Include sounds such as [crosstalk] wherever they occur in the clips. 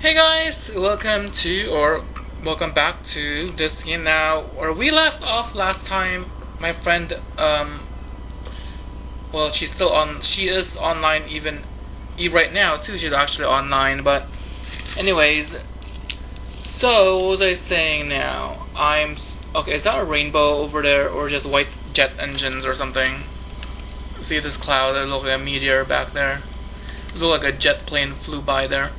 Hey guys, welcome to or welcome back to this game now. Where we left off last time, my friend, um, well, she's still on. She is online even, even right now too. She's actually online, but anyways. So what was I saying now? I'm okay. Is that a rainbow over there, or just white jet engines or something? See this cloud? It looks like a meteor back there. It looked like a jet plane flew by there.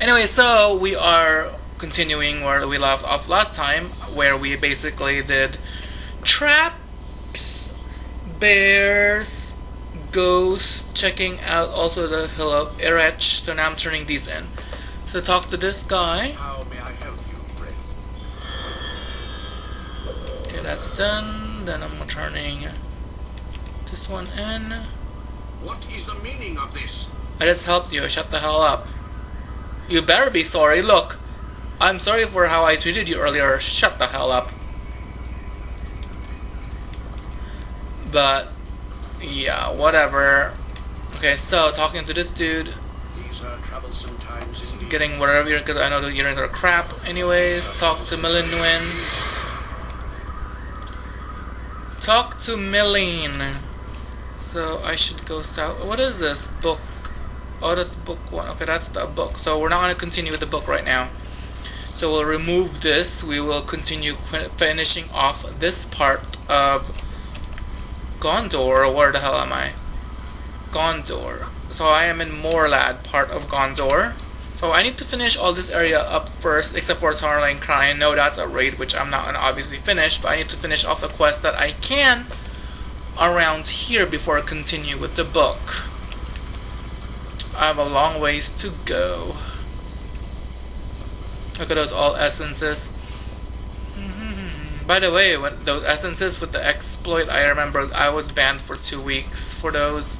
Anyway, so we are continuing where we left off last time, where we basically did traps, bears, ghosts, checking out also the hill of Erech. So now I'm turning these in. So talk to this guy. How may I help you, friend? Okay, that's done. Then I'm turning this one in. What is the meaning of this? I just helped you. Shut the hell up. You better be sorry. Look, I'm sorry for how I treated you earlier. Shut the hell up. But, yeah, whatever. Okay, so talking to this dude, These are troublesome times getting whatever you're, because I know the earrings are crap. Anyways, talk to Milinwin. Talk to Milene. So I should go south. What is this book? Oh, that's book one. Okay, that's the book. So we're not going to continue with the book right now. So we'll remove this. We will continue finishing off this part of Gondor. Where the hell am I? Gondor. So I am in Morlad, part of Gondor. So I need to finish all this area up first, except for Tarling Cry. I know that's a raid, which I'm not gonna obviously finish, but I need to finish off the quest that I can around here before I continue with the book. I have a long ways to go. Look at those all essences. Mhm. By the way, when those essences with the exploit, I remember I was banned for two weeks for those.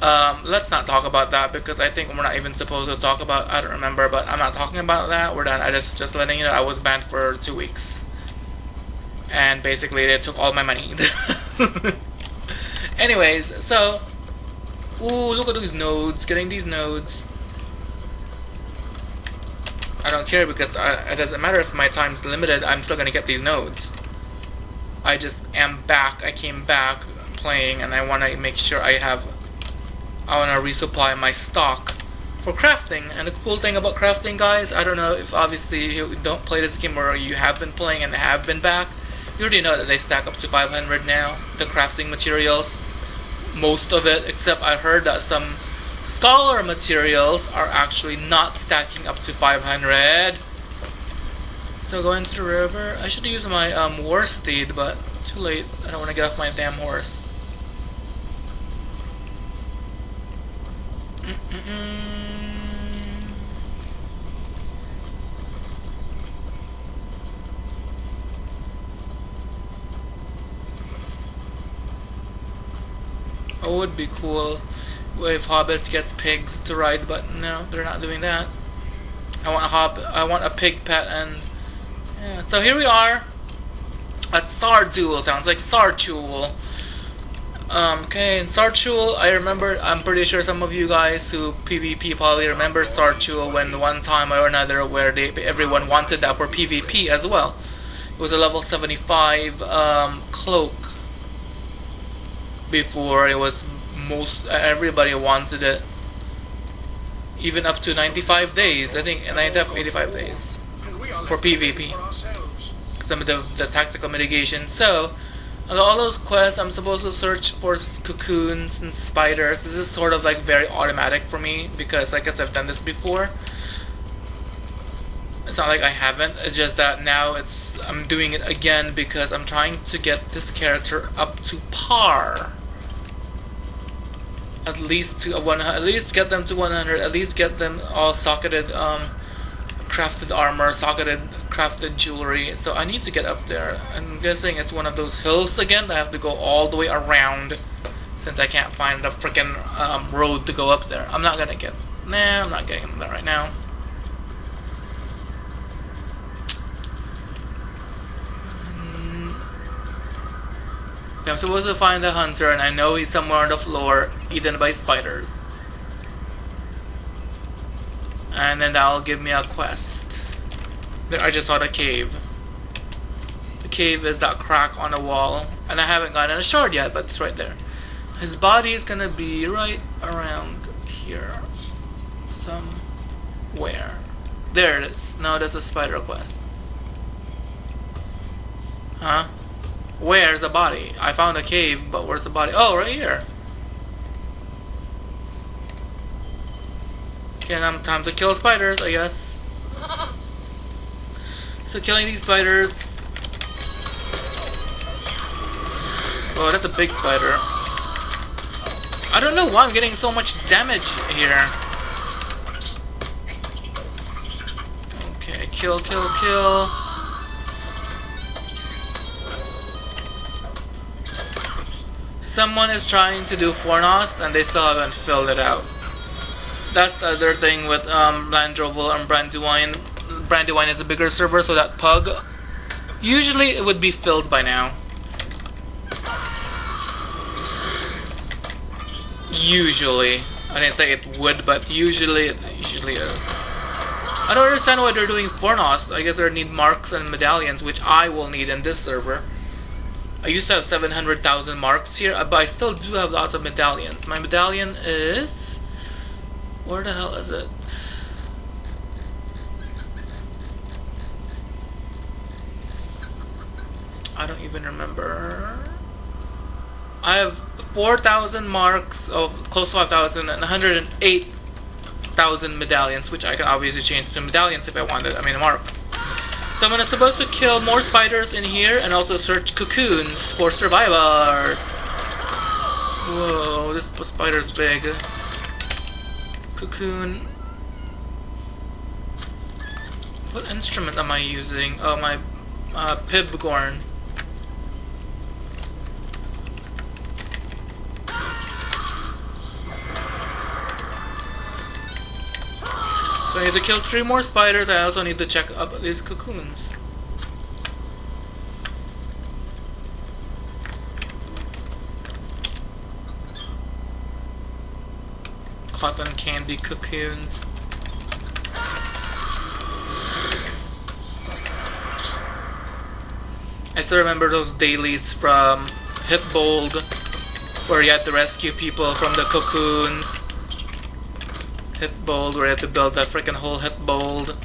Um, let's not talk about that because I think we're not even supposed to talk about. I don't remember, but I'm not talking about that. We're done. I just just letting you know I was banned for two weeks, and basically they took all my money. [laughs] Anyways, so ooh, look at these nodes. Getting these nodes. I don't care because I, it doesn't matter if my time's limited. I'm still gonna get these nodes. I just am back. I came back playing, and I want to make sure I have. I want to resupply my stock for crafting. And the cool thing about crafting, guys, I don't know if obviously you don't play this game or you have been playing and have been back. You already know that they stack up to 500 now. The crafting materials, most of it, except I heard that some scholar materials are actually not stacking up to 500. So going to the river, I should use my um, war steed, but too late. I don't want to get off my damn horse. Mm-mm-mm. It would be cool if hobbits gets pigs to ride, but no, they're not doing that. I want a hob. I want a pig pet, and yeah. So here we are at Sardul. Sounds like Sarchul. Um, okay, in Sarchul, I remember. I'm pretty sure some of you guys who PvP probably remember Sarchul when one time or another where they everyone wanted that for PvP as well. It was a level 75 um, cloak before it was most everybody wanted it even up to 95 days i think 95 85 days For PvP. Some of the, the tactical mitigation. So all those quests i'm supposed to search for cocoons and spiders. This is sort of like very automatic for me because i said i've done this before. It's not like i haven't. It's just that now it's i'm doing it again because i'm trying to get this character up to par at least to a one at least get them to 100 at least get them all socketed um crafted armor socketed crafted jewelry. So i need to get up there. I'm guessing it's one of those hills again i have to go all the way around since i can't find a freaking um, road to go up there. I'm not gonna get nah i'm not getting that right now Okay, I'm supposed to find the hunter, and I know he's somewhere on the floor, eaten by spiders. And then that'll give me a quest. There, I just saw the cave. The cave is that crack on the wall. And I haven't gotten a shard yet, but it's right there. His body is gonna be right around here. Somewhere. There it is. No, that's a spider quest. Huh? Where's the body? I found a cave, but where's the body? Oh, right here. Okay, now time to kill spiders, I guess. So killing these spiders. Oh, that's a big spider. I don't know why I'm getting so much damage here. Okay, kill, kill, kill. Someone is trying to do Fornost and they still haven't filled it out. That's the other thing with um, Landroval and Brandywine. Brandywine is a bigger server, so that pug, usually it would be filled by now. Usually. I didn't say it would, but usually it usually is. I don't understand why they're doing Fornost. I guess they need marks and medallions, which I will need in this server. I used to have 700,000 marks here, uh, but I still do have lots of medallions. My medallion is... Where the hell is it? I don't even remember. I have 4,000 marks of close to 5,000 and 108,000 medallions, which I can obviously change to medallions if I wanted. I mean marks. So I'm supposed to kill more spiders in here and also search cocoons for survivors. Whoa, this spider's big. Cocoon. What instrument am I using? Oh, my uh, Pibgorn. So I need to kill three more spiders. I also need to check up these cocoons. Cotton candy cocoons. I still remember those dailies from Hytbold where you had to rescue people from the cocoons. Hytbold, where you had to build that freaking whole Hytbold.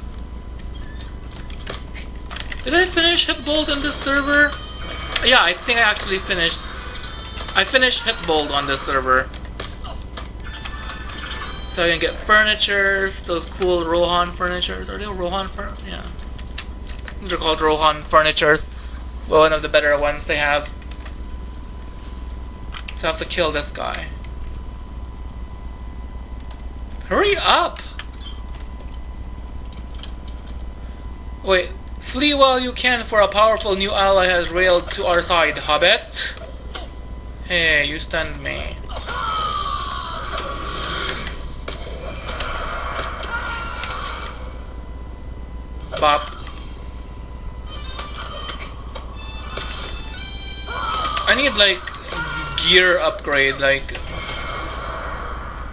Did I finish Hytbold in this server? Yeah, I think I actually finished. I finished Hytbold on this server. So I can get furnitures, those cool Rohan furnitures. Are they Rohan fur? Yeah. They're called Rohan furnitures. Well, one of the better ones they have. So I have to kill this guy. Hurry up! Wait, flee while you can for a powerful new ally has railed to our side, Hobbit. Hey, you stunned me. Bop. I need like gear upgrade, like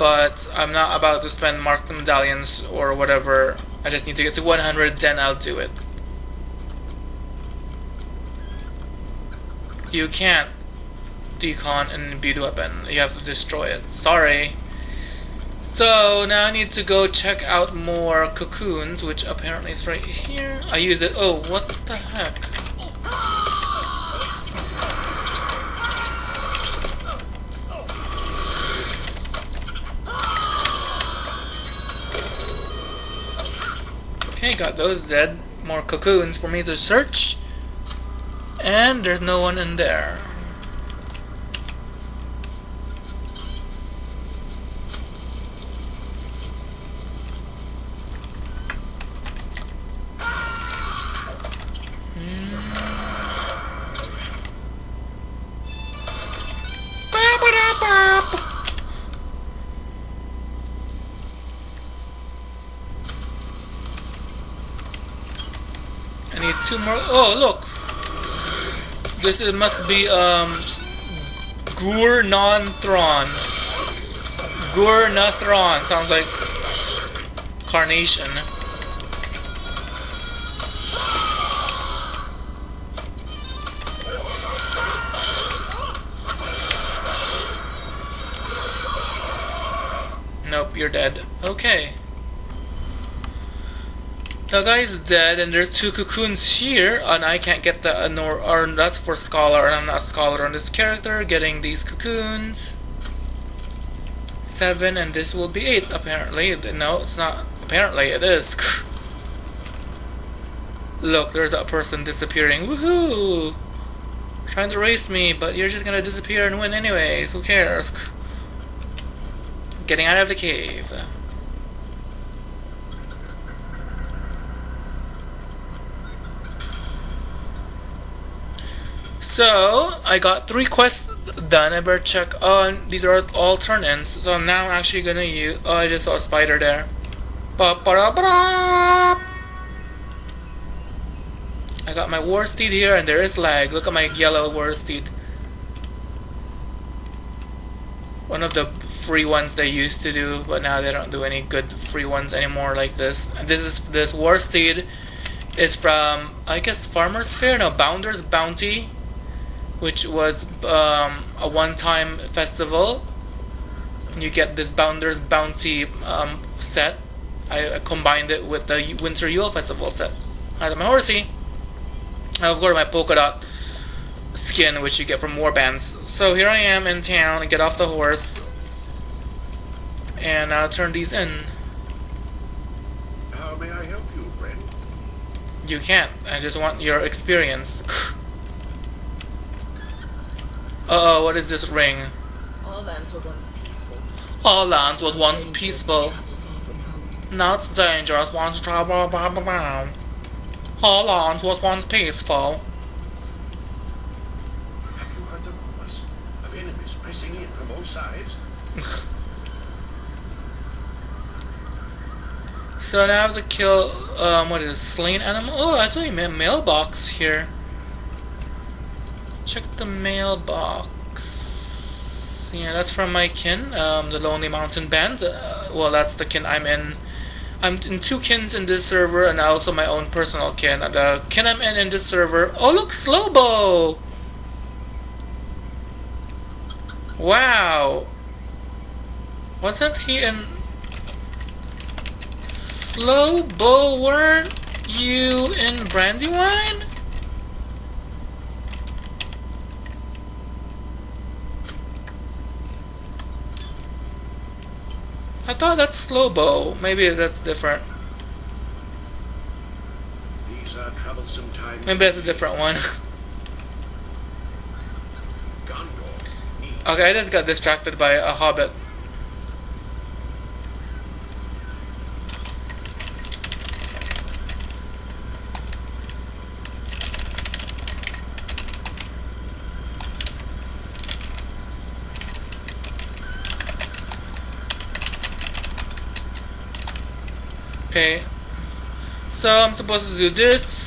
but I'm not about to spend marked medallions or whatever. I just need to get to 100, then I'll do it. You can't decon and beat weapon. You have to destroy it. Sorry. So now I need to go check out more cocoons, which apparently is right here. I used it. Oh, what the heck? Okay, got those dead. More cocoons for me to search. And there's no one in there. I need two more. Oh, look! This is, must be um, Gur Non Thron. Gur sounds like Carnation. Nope, you're dead. Okay. The guy's dead, and there's two cocoons here, and I can't get the uh, nor or that's for scholar, and I'm not scholar on this character. Getting these cocoons. Seven, and this will be eight. Apparently, no, it's not. Apparently, it is. [laughs] Look, there's a person disappearing. Woohoo! Trying to race me, but you're just gonna disappear and win anyways. Who cares? Getting out of the cave. So, I got three quests done. I better check. Oh, these are all turn-ins. So now I'm actually gonna use... Oh, I just saw a spider there. Ba -ba -da -ba -da! I got my war steed here, and there is lag. Look at my yellow war steed. One of the free ones they used to do, but now they don't do any good free ones anymore like this. This is this war steed is from I guess Farmers Fair, no Bounder's Bounty which was um, a one-time festival. You get this Bounder's Bounty um, set. I, I, combined it with the Winter Yule Festival set. I have my horsey. I've got my polka dot skin, which you get from warbands. So here I am in town. I get off the horse, and I'll turn these in. How may I help you, friend? You can't. I just want your experience. [laughs] Uh oh, what is this ring? All lands were once peaceful. All lands was once peaceful. Now it's dangerous once trouble. Blah, blah, blah. All lands was once peaceful. Have you heard the rumors of enemies pressing in from all sides? [laughs] so now I have to kill, um, what is it, slain animal? Oh, I saw a mailbox here. Check the mailbox. Yeah, that's from my kin, um, the Lonely Mountain Band. Uh, well, that's the kin I'm in. I'm in two kins in this server, and also my own personal kin. The kin I'm in in this server. Oh, look, Slowbo! Wow! Wasn't he in... Slowbo, weren't you in Brandywine? Thought that's slow bow. Maybe that's different. These are troublesome times. Maybe that's a different one. [laughs] Okay, I just got distracted by a hobbit. Okay. So I'm supposed to do this.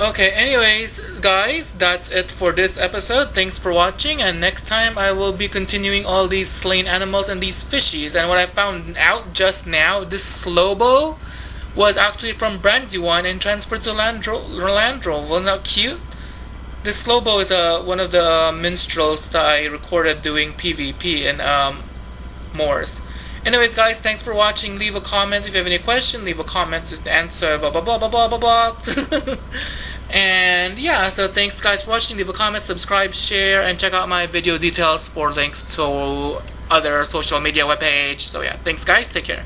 Okay, anyways, guys, that's it for this episode. Thanks for watching, and next time I will be continuing all these slain animals and these fishies. And what I found out just now, this Slowbo was actually from Brandywine and transferred to Landro Landro. Wasn't that cute? This Slowbo is uh, one of the minstrels that I recorded doing PvP in um, Moors. Anyways, guys, thanks for watching. Leave a comment if you have any question. Leave a comment to answer. Blah blah blah blah blah blah blah. [laughs] and yeah, so thanks guys for watching. Leave a comment, subscribe, share, and check out my video details for links to other social media webpage. So yeah, thanks guys. Take care.